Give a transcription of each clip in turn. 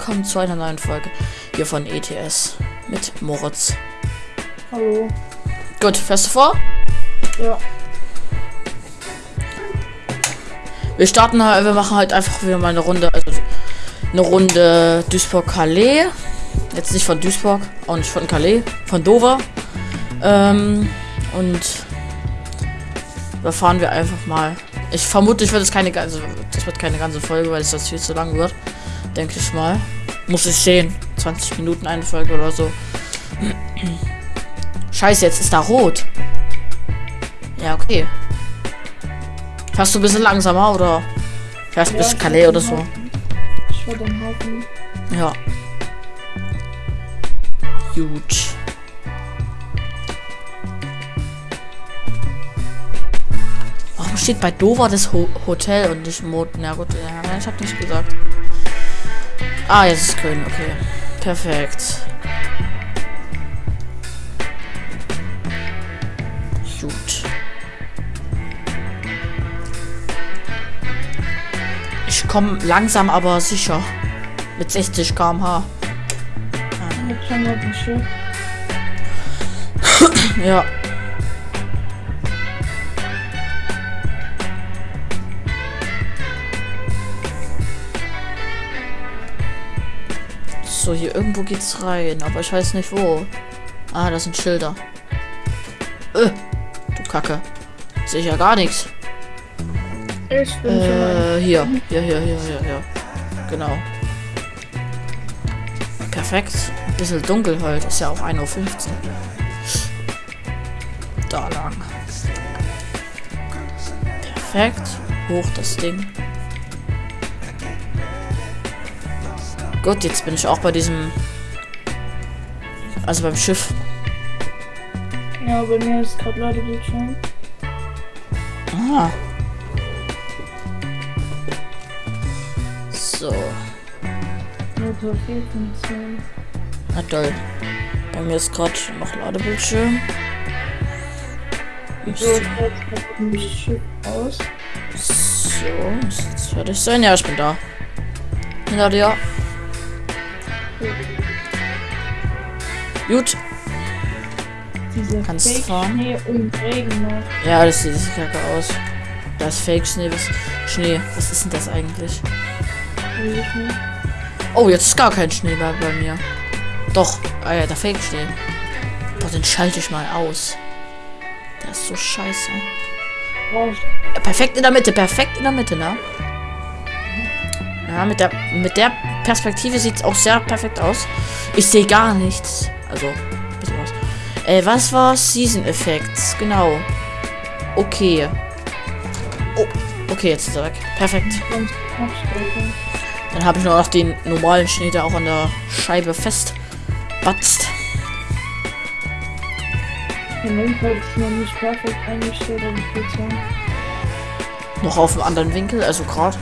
willkommen zu einer neuen Folge hier von ETS mit Moritz. Hallo. Gut, fährst du vor? Ja. Wir starten halt, wir machen halt einfach wieder mal eine Runde, also eine Runde Duisburg-Calais. Jetzt nicht von Duisburg, auch nicht von Calais, von Dover. Ähm, und da fahren wir einfach mal. Ich vermute, ich wird es keine ganze, das wird keine ganze Folge, weil es das viel zu lang wird. Denke ich mal. Muss ich sehen. 20 Minuten eine Folge oder so. Scheiße, jetzt ist da rot. Ja, okay. Fährst du ein bisschen langsamer oder fährst du ja bis Calais oder so? Ich war den Hafen. Ja. Gut. Warum steht bei Dover das Ho Hotel und nicht Mod? Na gut, ja, ich hab nicht gesagt. Ah, jetzt ist grün, okay. Perfekt. Gut. Ich komme langsam, aber sicher. Mit 60 km/h. Ein Schiff. Ja. So, hier irgendwo geht's rein, aber ich weiß nicht wo. Ah, das sind Schilder. Äh, du Kacke. Sehe ich ja gar nichts. Ich bin. Äh, hier. Hier, hier, hier, hier, hier. Genau. Perfekt. Ein bisschen dunkel halt. Ist ja auch 1.15 Uhr. Da lang. Perfekt. Hoch das Ding. Gut, jetzt bin ich auch bei diesem. Also beim Schiff. Ja, bei mir ist gerade Ladebildschirm. Ah. So. Motor 4 von 10. Na toll. Bei mir ist gerade noch Ladebildschirm. So, aus. So, muss jetzt fertig sein. Ja, ich bin da. Hinter dir. Gut. Diese Kannst Fake fahren. Schnee und Regen noch. Ja, das sieht kacke aus. Da ist Fake Schnee. Was, Schnee. Was ist denn das eigentlich? Oh, jetzt ist gar kein Schnee mehr bei mir. Doch. Ah ja, der Fake Schnee. Boah, den schalte ich mal aus. Der ist so scheiße. Ja, perfekt in der Mitte, perfekt in der Mitte, ne? Ja, mit der, mit der Perspektive sieht es auch sehr perfekt aus. Ich sehe gar nichts. Also, bisschen was. Äh, was war Season Effects? Genau. Okay. Oh, okay, jetzt ist er weg. Perfekt. Dann habe ich nur noch den normalen Schnee, der auch an der Scheibe fest batzt. Der Lenkrad ist noch nicht perfekt eingestellt, aber ich würde sagen. Noch auf einem anderen Winkel, also gerade.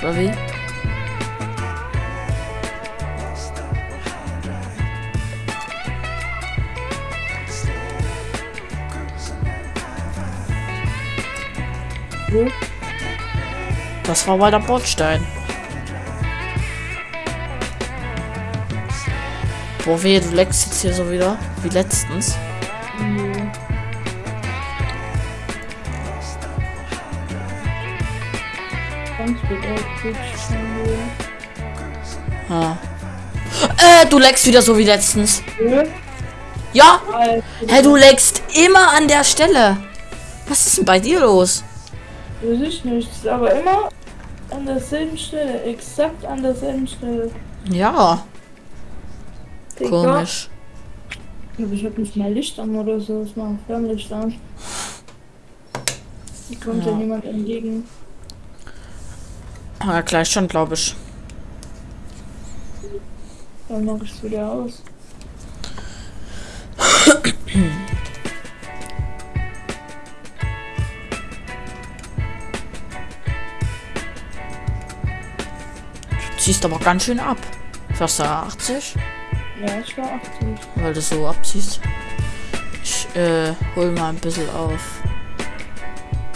Oder wie? Wo? Das war mal der Bordstein. Boah, weh, du leckst jetzt hier so wieder. Wie letztens. Schon Ah. Äh, du leckst wieder so wie letztens. wieder. Ja? Hä, du leckst immer an der Stelle. Was ist denn bei dir los? Weiß ich nicht. ist Aber immer an derselben Stelle. Exakt an derselben Stelle. Ja, Digga. komisch. Aber ich hab nicht mal Licht an oder so. Ich mach Fernlicht an. Hier kommt ja, Ja. niemand entgegen. Ja, gleich schon, glaube ich. Dann mach ich's wieder aus. ziehst aber ganz schön ab. Fährst du 80? Ja, ich war 80. Weil du so abziehst. Ich äh, hol mal ein bisschen auf.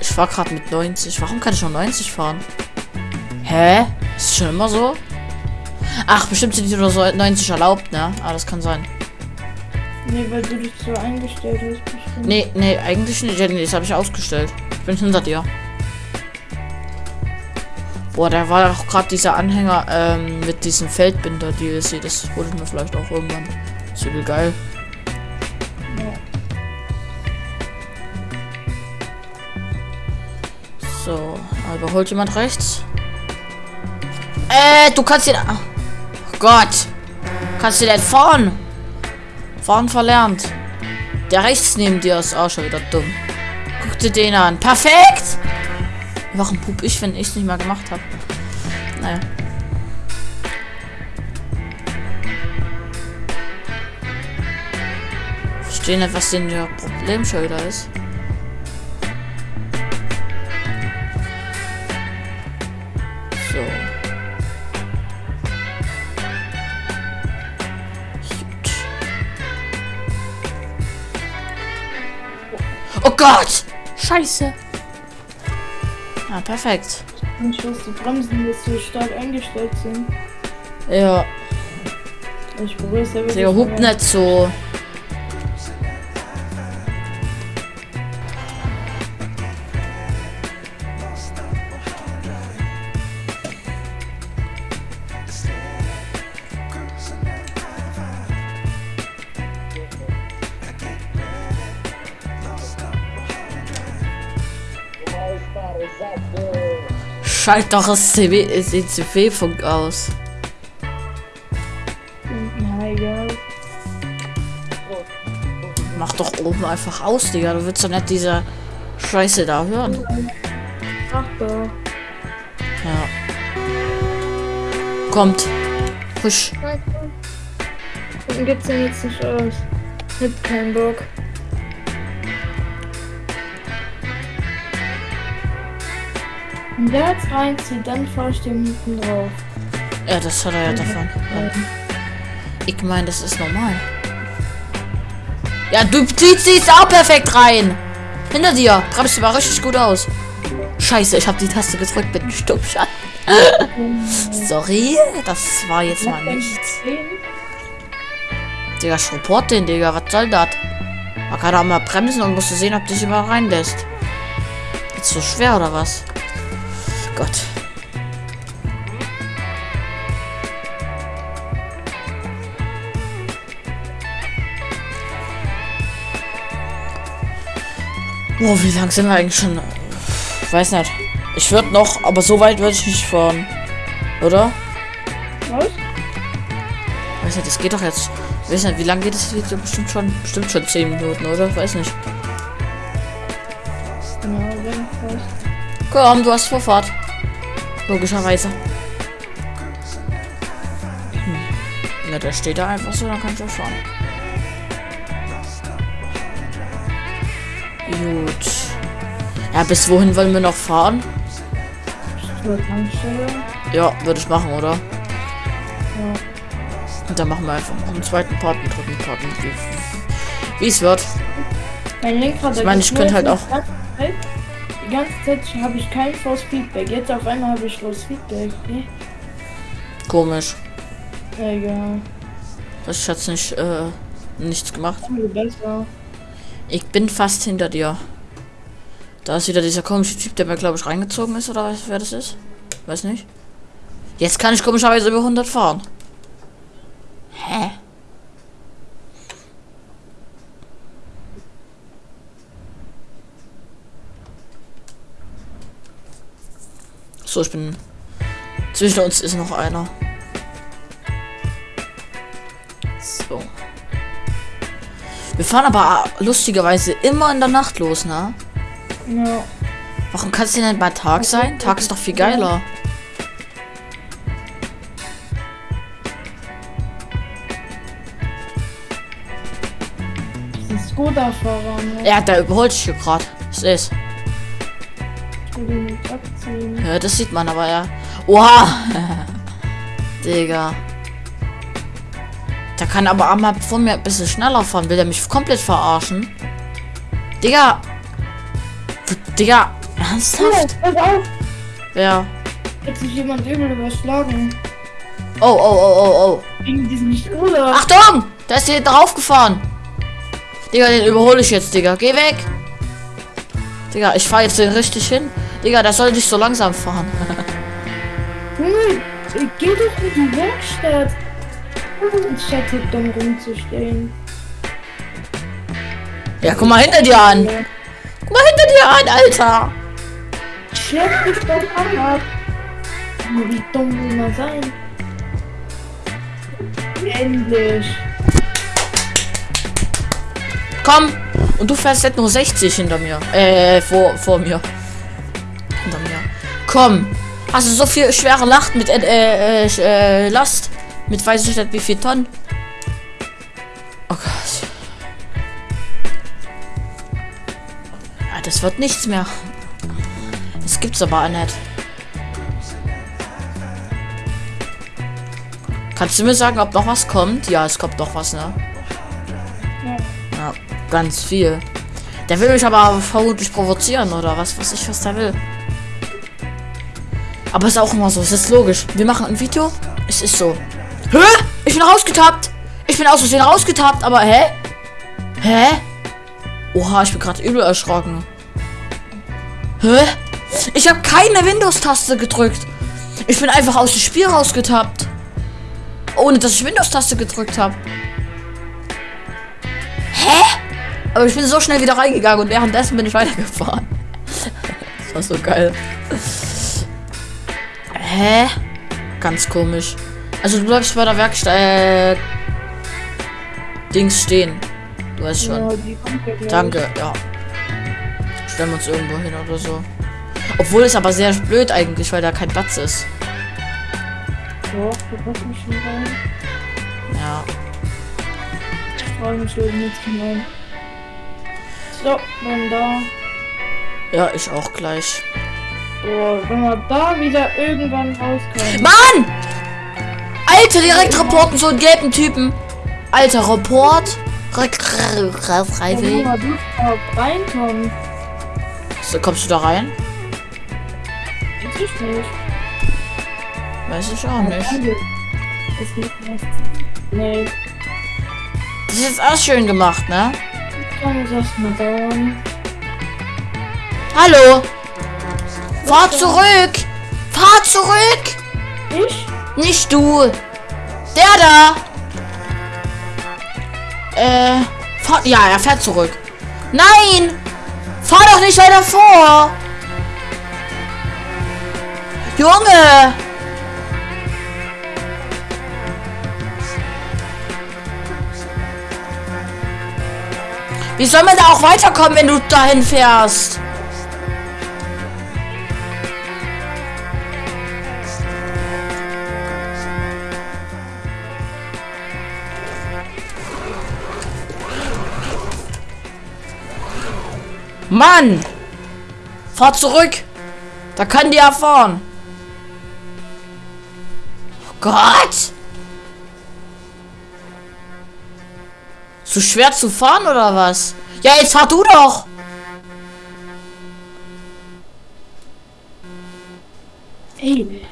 Ich fahr gerade mit 90. Warum kann ich nur 90 fahren? Hä? Ist schon immer so? Ach, bestimmt sind die nur so 90 erlaubt, ne? Ah, das kann sein. Nee, weil du dich so eingestellt hast. Bestimmt. Nee, nee, eigentlich nicht. Das habe ich ausgestellt. Ich bin hinter dir. Boah, da war auch gerade dieser Anhänger ähm, mit diesem Feldbinder DLC. Das hole ich mir vielleicht auch irgendwann. Ist übel geil. So, überholt jemand rechts? Äh, du kannst ihn. Oh Gott! Kannst du denn fahren? Fahren verlernt. Der rechts neben dir ist auch schon wieder dumm. Guck dir den an. Perfekt! Warum pup ich, wenn ich es nicht mal gemacht habe? Naja. Verstehe nicht, was denn der Problem schon wieder ist. So. Gut. Oh Gott! Scheiße! Ah, perfekt. Und was die Bremsen jetzt so stark eingestellt sind. Ja, Ich probiere es ja wirklich. der hupt nicht so. Schalt doch das CW, das ECW-Funk aus. Ja. Mach doch oben einfach aus, Digga. Du willst doch nicht diese Scheiße da hören. Ach doch. Ja. Kommt. Husch. Warum geht's denn jetzt nicht aus? Hab keinen Bock. Wenn der jetzt reinzieht, dann dem hinten drauf. Ja, das hat er ja davon. Ich meine, das ist normal. Ja, du ziehst sie auch perfekt rein. Hinter dir. Bremst du mal richtig gut aus. Scheiße, ich habe die Taste gedrückt mit dem Stummschalten. Sorry, das war jetzt mal nichts. Digga, Support den, Digga. Was soll das? Man kann auch mal bremsen und musst du sehen, ob dich überall reinlässt. Ist so schwer oder was? Gott. Boah, wie lang sind wir eigentlich schon? Weiß nicht. Ich würde noch, aber so weit würde ich nicht fahren. Oder? Was? Weiß nicht, das geht doch jetzt. Weiß nicht, wie lange geht das Video? Bestimmt schon, bestimmt schon 10 Minuten, oder? Weiß nicht. Genau, wenn fast. Komm, du hast Vorfahrt. Logischerweise. Hm. Ja, der steht da einfach so, dann kann ich auch fahren. Gut. Ja, bis wohin wollen wir noch fahren? Ja, würde ich machen, oder? Ja. Und dann machen wir einfach einen zweiten Part, einen dritten Part, wie es wird. Ich meine, ich könnte halt auch- Die ganze Zeit habe ich kein Force Feedback. Jetzt auf einmal habe ich Force Feedback. Nee. Komisch. Egal. Das ist jetzt nicht, äh, nichts gemacht. Ich bin fast hinter dir. Da ist wieder dieser komische Typ, der mir, glaube ich, reingezogen ist, oder weiß, wer das ist? Weiß nicht. Jetzt kann ich komischerweise über 100 fahren. Hä? So, ich bin... Zwischen uns ist noch einer. So. Wir fahren aber lustigerweise immer in der Nacht los, ne? Ja. Warum kann es denn nicht bei Tag sein? Tag ist doch viel geiler. Das ist Skoda-Fahrer, ne? Ja, der überholt sich hier gerade. Das ist. Abziehen. Ja, das sieht man aber ja. Oha! Digga. Der kann aber einmal vor mir ein bisschen schneller fahren. Will der mich komplett verarschen? Digga. Digga. Ernsthaft? Pass auf! Ja. Hat sich jemand übel überschlagen. Oh, oh, oh, oh, oh. Wegen diesem Scooter. Achtung! Da ist hier drauf gefahren. Digga, den überhole ich jetzt, Digga. Geh weg. Digga, ich fahre jetzt den richtig hin. Digga, der soll nicht so langsam fahren. Junge, geh doch in die Werkstatt. Anstatt hier dumm rumzustehen. ja, guck mal hinter dir an. Guck mal hinter dir an, Alter. Schlepp dich doch an ab. Wie dumm will man sein? Endlich. Komm. Und du fährst jetzt nur 60 hinter mir. Äh, vor, vor mir. Komm. Hast du so viel schwere Lacht mit äh, äh, äh, Last? Mit weiß ich nicht wie viel Tonnen? Oh Gott. Ja, das wird nichts mehr. Das gibt's aber nicht. Kannst du mir sagen, ob noch was kommt? Ja, es kommt noch was, ne? Ja. Ganz viel. Der will mich aber vermutlich provozieren oder was weiß ich, was der will. Aber ist auch immer so, es ist logisch. Wir machen ein Video, es ist so. Hä? Ich bin rausgetappt. Ich bin aus Versehen rausgetappt, aber hä? Hä? Oha, ich bin gerade übel erschrocken. Hä? Ich habe keine Windows-Taste gedrückt. Ich bin einfach aus dem Spiel rausgetappt. Ohne dass ich Windows-Taste gedrückt habe. Hä? Aber ich bin so schnell wieder reingegangen und währenddessen bin ich weitergefahren. das war so geil. Hä? Ganz komisch. Also du bleibst bei der Werkstatt äh, Dings stehen. Du weißt schon. Ja, kommt ja. Danke, ja. Stellen wir uns irgendwo hin oder so. Obwohl es aber sehr blöd eigentlich, weil da kein Platz ist. Doch, du passt mich schon rein. Ja. Ich freue mich schon nicht hinein. So, dann da. Ja, ich auch gleich. So, wenn wir da wieder irgendwann rauskommen. Mann! Alter, direkt reporten, so einen gelben Typen. Alter, Report. Da reinkommen. So, kommst du da rein? Das ist nicht. Weiß ich auch nicht. Ist nicht. Nee, Das ist auch schön gemacht, ne? kann es erstmal dauern. Hallo! Fahr zurück! Fahr zurück! Ich? Nicht du! Der da! Äh, fahr, ja, er fährt zurück. Nein! Fahr doch nicht weiter vor! Junge! Wie soll man da auch weiterkommen, wenn du dahin fährst? Mann! Fahr zurück! Da kann die ja fahren. Oh Gott! So schwer zu fahren oder was? Ja, jetzt fahr du doch! Ey,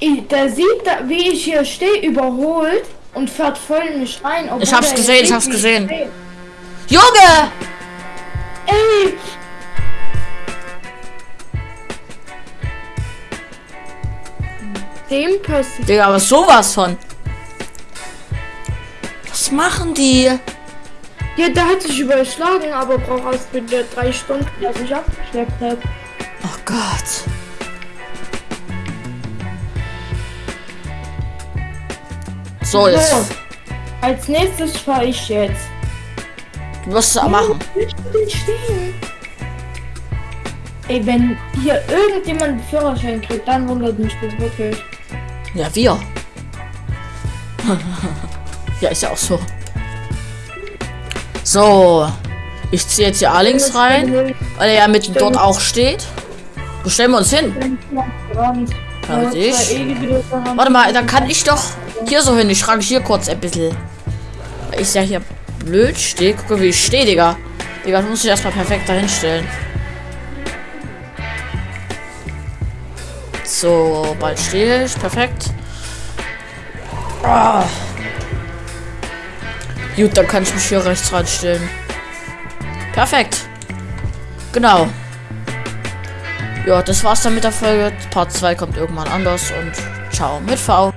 ey, da sieht da, wie ich hier stehe, überholt und fährt voll in mich rein. Ich hab's gesehen, ich hab's gesehen. Junge! Ey! Dem passiert. Digga, aber sowas von. Was machen die? Ja, der hat sich überschlagen, aber braucht erst wieder drei Stunden, dass ich abgeschleppt hat. Oh Gott. So, jetzt. So, als nächstes fahre ich jetzt. Du wirst es machen. Denn stehen? Ey, wenn hier irgendjemand einen Führerschein kriegt, dann wundert mich das wirklich. Ja, wir. ja, ist ja auch so. So. Ich ziehe jetzt hier links rein, weil er ja mitten dort auch steht. Wo stellen wir uns hin? Mit ich. Warte mal, dann kann ich doch hier so hin. Ich frage hier kurz ein bisschen. Weil ich ja hier blöd stehe. Guck mal, wie ich stehe, Digga. Digga, das muss ich erstmal perfekt dahin stellen. So, bald stehe ich. Perfekt. Ah. Gut, dann kann ich mich hier rechts reinstellen. Perfekt. Genau. Ja, das war's dann mit der Folge. Part 2 kommt irgendwann anders und ciao mit V.